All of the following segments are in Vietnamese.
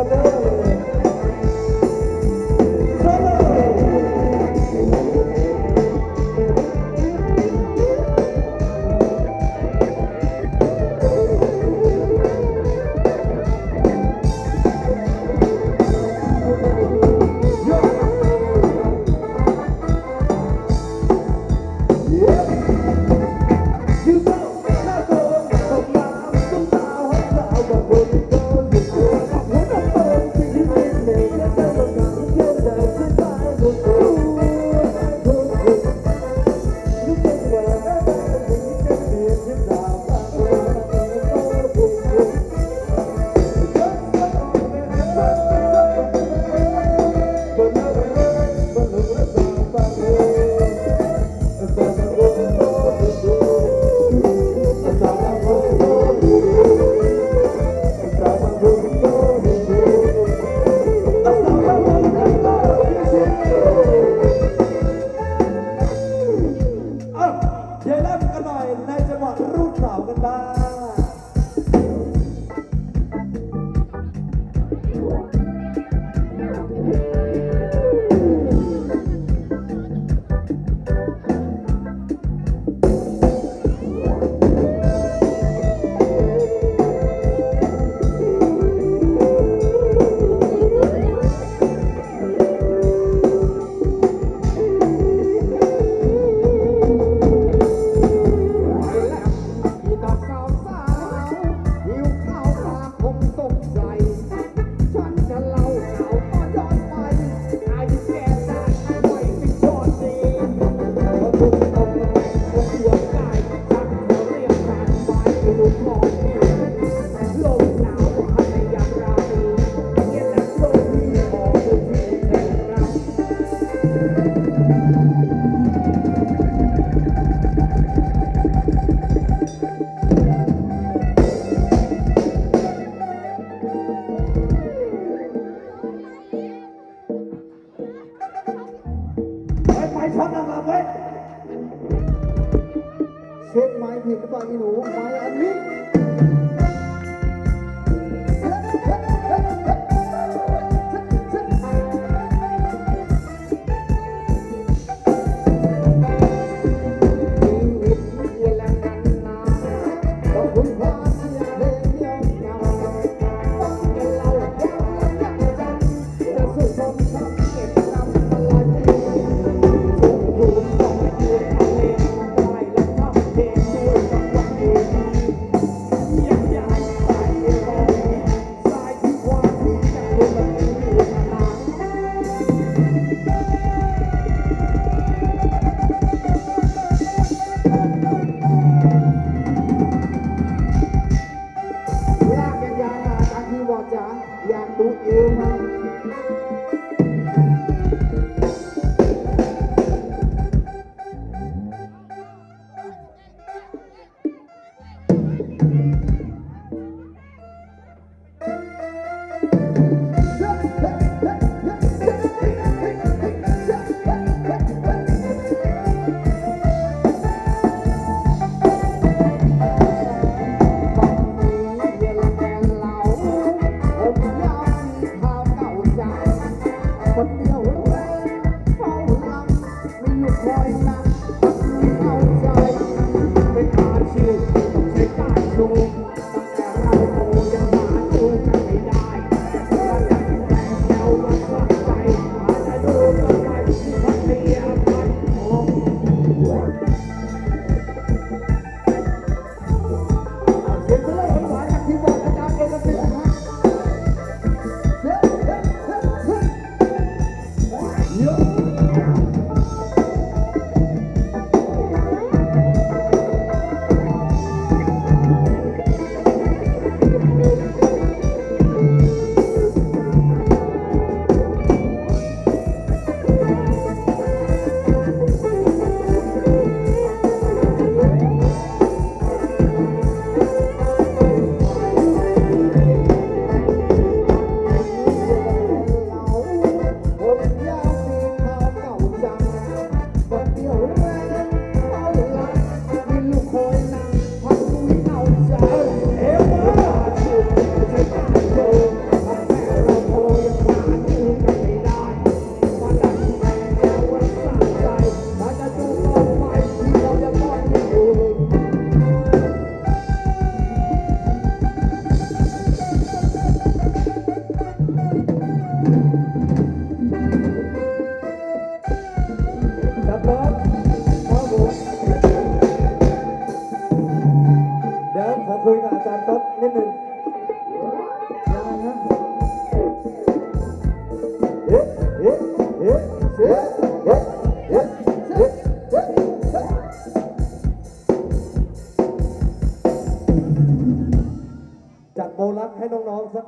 Isabel. xếp máy thì các bạn đi đủ máy ăn nhé anh tốt niết นึงยังไงนะเอ๊ะเอ๊ะเอ๊ะเอ๊ะเอ๊ะเอ๊ะเอ๊ะเอ๊ะจัดโบลักให้น้องๆสัก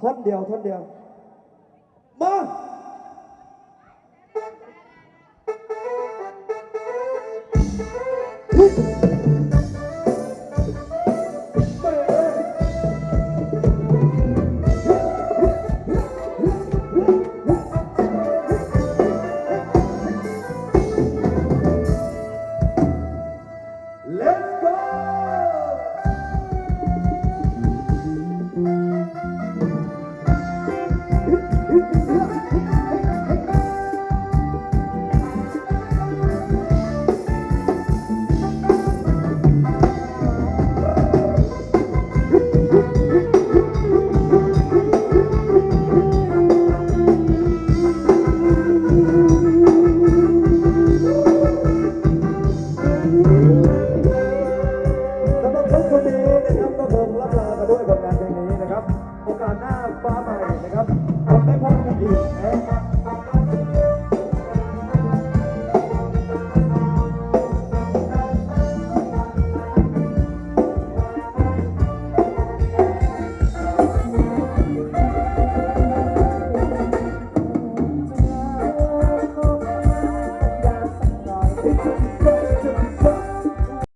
ท่อนเดียวท่อนเดียวมา